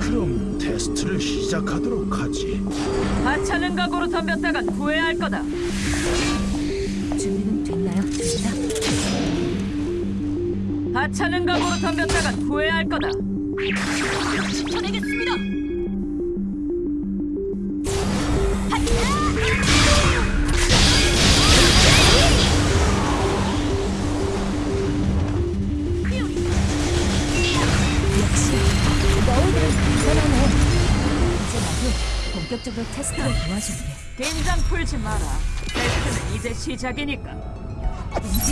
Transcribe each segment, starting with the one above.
그럼 테스트를 시작하도록 하지. 하찮은 각오로 덤볐다간 후회할 거다. 준비는 됐나요? 됐다. 하찮은 각오로 덤볐다간 후회할 거다. 지켜내겠습니다. 역시 너희들은 대단하네. 이제 나도 본격적으로 테스트를 도와줄게. 긴장 풀지 마라. 테스트는 이제 시작이니까. 움직이지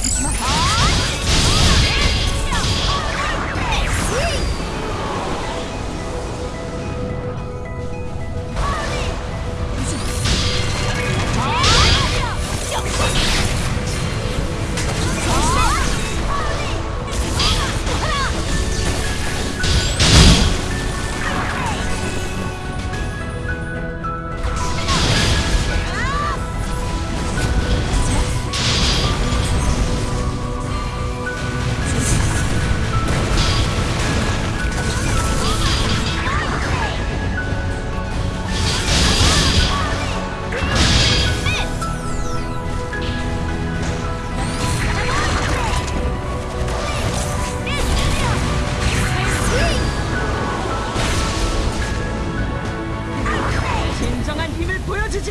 我要自己。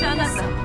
し上がった